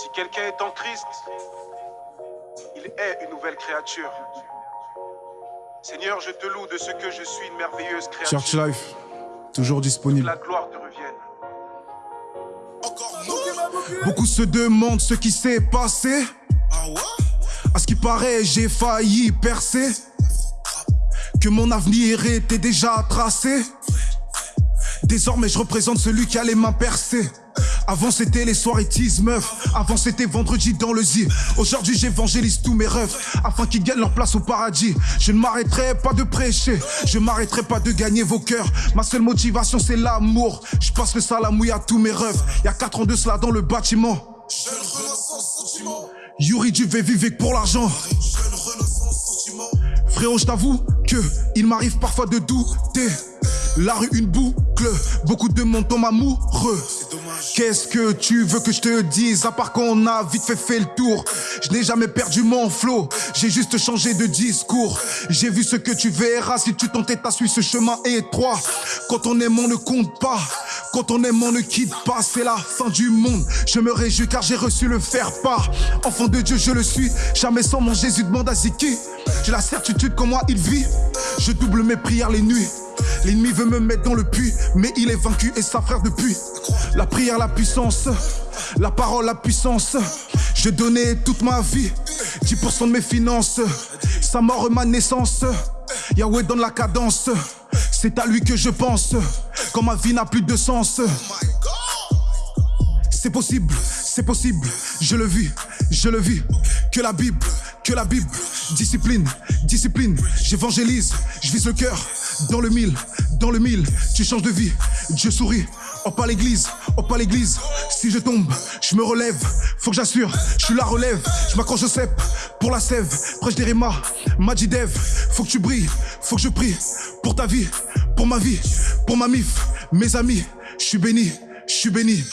Si quelqu'un est en Christ, il est une nouvelle créature. Seigneur, je te loue de ce que je suis une merveilleuse créature. Church Life, toujours disponible. Que la gloire te revienne. Beaucoup se demandent ce qui s'est passé. À ce qui paraît, j'ai failli percer. Que mon avenir était déjà tracé. Désormais, je représente celui qui a les mains percées. Avant c'était les soirées tease meuf. Avant c'était vendredi dans le Z Aujourd'hui j'évangélise tous mes rêves Afin qu'ils gagnent leur place au paradis. Je ne m'arrêterai pas de prêcher. Je m'arrêterai pas de gagner vos cœurs. Ma seule motivation c'est l'amour. Je passe le salamouille à tous mes rêves. Y'a 4 ans de cela dans le bâtiment. Yuri du vivre pour l'argent. Frérot je t'avoue que il m'arrive parfois de douter. La rue une boucle, beaucoup de monde tombe amoureux. Qu'est-ce que tu veux que je te dise À part qu'on a vite fait fait le tour? Je n'ai jamais perdu mon flow J'ai juste changé de discours J'ai vu ce que tu verras Si tu t'entêtes à suivre ce chemin étroit Quand on aime on ne compte pas quand on aime, on ne quitte pas, c'est la fin du monde. Je me réjouis car j'ai reçu le faire part. Enfant de Dieu, je le suis. Jamais sans mon Jésus demande à Ziki. J'ai la certitude qu'en moi il vit. Je double mes prières les nuits. L'ennemi veut me mettre dans le puits, mais il est vaincu et sa frère depuis. La prière, la puissance, la parole, la puissance. Je donnais toute ma vie, 10% de mes finances. Sa mort, ma naissance. Yahweh donne la cadence. C'est à lui que je pense, quand ma vie n'a plus de sens. C'est possible, c'est possible, je le vis, je le vis. Que la Bible, que la Bible, discipline, discipline. J'évangélise, je vise le cœur, dans le mille, dans le mille, tu changes de vie, Dieu sourit. Oh pas l'église, oh pas l'église. Si je tombe, je me relève. Faut que j'assure, je suis la relève. Je m'accroche au cep, pour la sève. Prêche des rimas, Majidev Faut que tu brilles, faut que je prie Pour ta vie, pour ma vie, pour ma mif. Mes amis, je suis béni, je suis béni